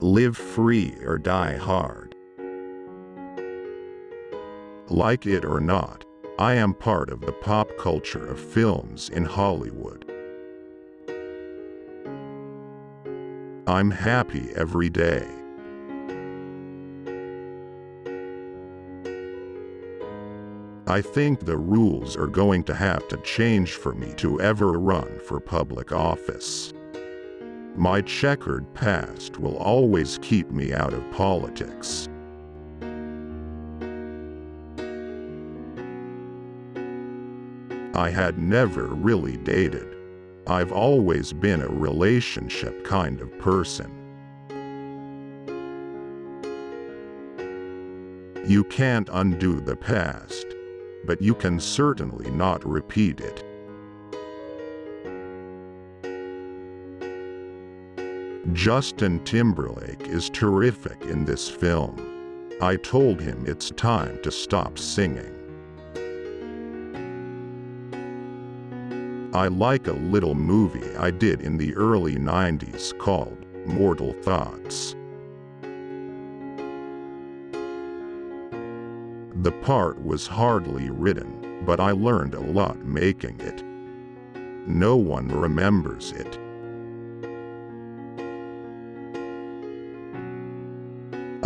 Live free or die hard. Like it or not, I am part of the pop culture of films in Hollywood. I'm happy every day. I think the rules are going to have to change for me to ever run for public office. My checkered past will always keep me out of politics. I had never really dated. I've always been a relationship kind of person. You can't undo the past, but you can certainly not repeat it. Justin Timberlake is terrific in this film. I told him it's time to stop singing. I like a little movie I did in the early 90s called Mortal Thoughts. The part was hardly written, but I learned a lot making it. No one remembers it.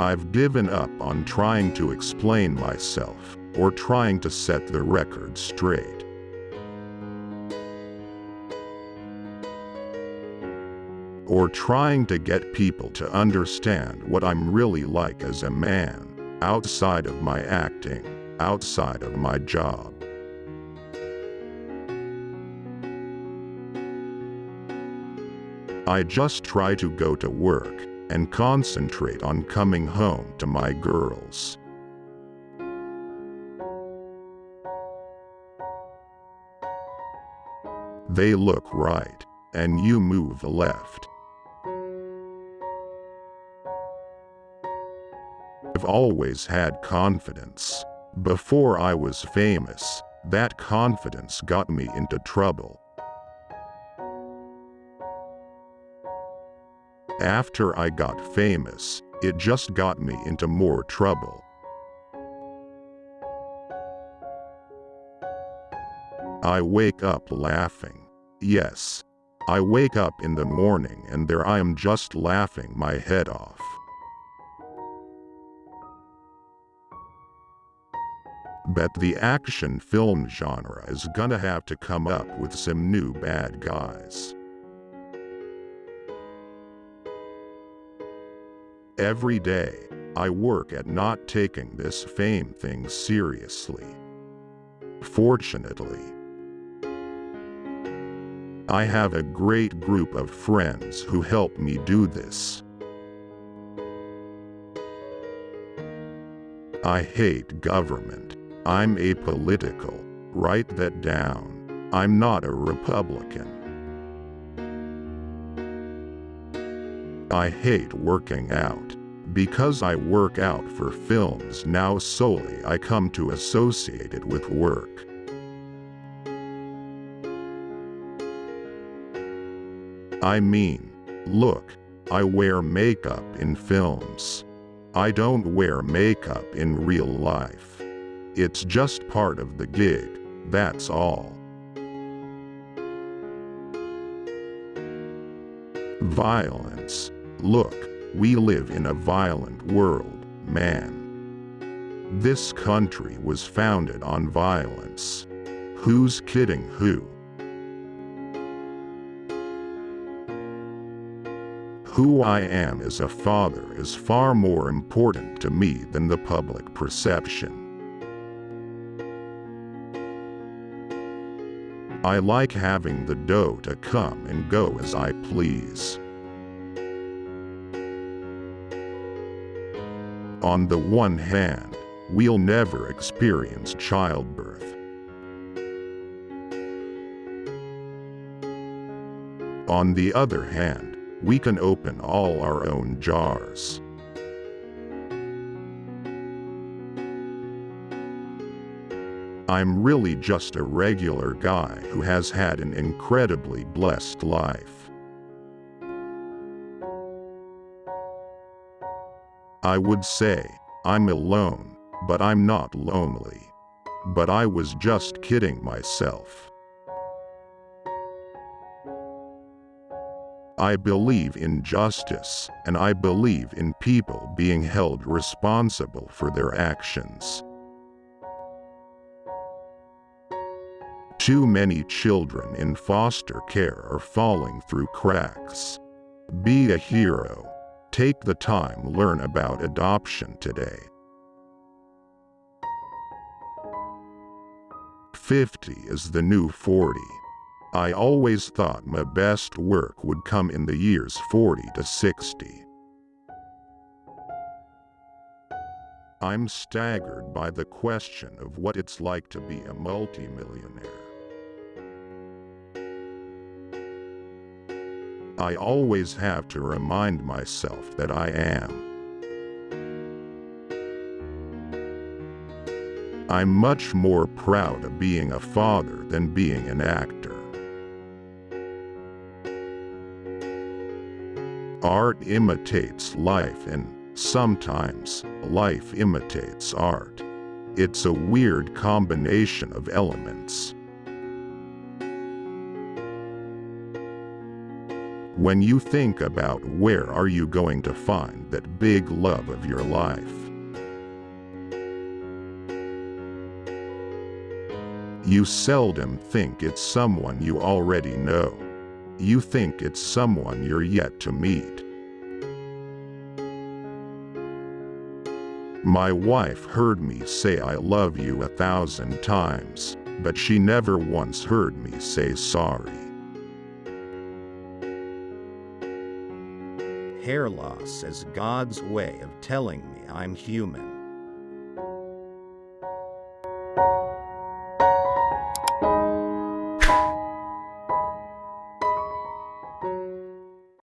I've given up on trying to explain myself or trying to set the record straight. Or trying to get people to understand what I'm really like as a man, outside of my acting, outside of my job. I just try to go to work and concentrate on coming home to my girls. They look right, and you move the left. I've always had confidence. Before I was famous, that confidence got me into trouble. After I got famous, it just got me into more trouble. I wake up laughing. Yes. I wake up in the morning and there I am just laughing my head off. Bet the action film genre is gonna have to come up with some new bad guys. Every day, I work at not taking this fame thing seriously. Fortunately, I have a great group of friends who help me do this. I hate government. I'm apolitical. Write that down. I'm not a Republican. I hate working out. Because I work out for films now solely I come to associate it with work. I mean, look, I wear makeup in films. I don't wear makeup in real life. It's just part of the gig, that's all. Violence. Look, we live in a violent world, man. This country was founded on violence. Who's kidding who? Who I am as a father is far more important to me than the public perception. I like having the dough to come and go as I please. On the one hand, we'll never experience childbirth. On the other hand, we can open all our own jars. I'm really just a regular guy who has had an incredibly blessed life. I would say, I'm alone, but I'm not lonely. But I was just kidding myself. I believe in justice, and I believe in people being held responsible for their actions. Too many children in foster care are falling through cracks. Be a hero. Take the time learn about adoption today. 50 is the new 40. I always thought my best work would come in the years 40 to 60. I'm staggered by the question of what it's like to be a multimillionaire. I always have to remind myself that I am. I'm much more proud of being a father than being an actor. Art imitates life and, sometimes, life imitates art. It's a weird combination of elements. When you think about where are you going to find that big love of your life, you seldom think it's someone you already know. You think it's someone you're yet to meet. My wife heard me say I love you a thousand times, but she never once heard me say sorry. Hair loss is God's way of telling me I'm human.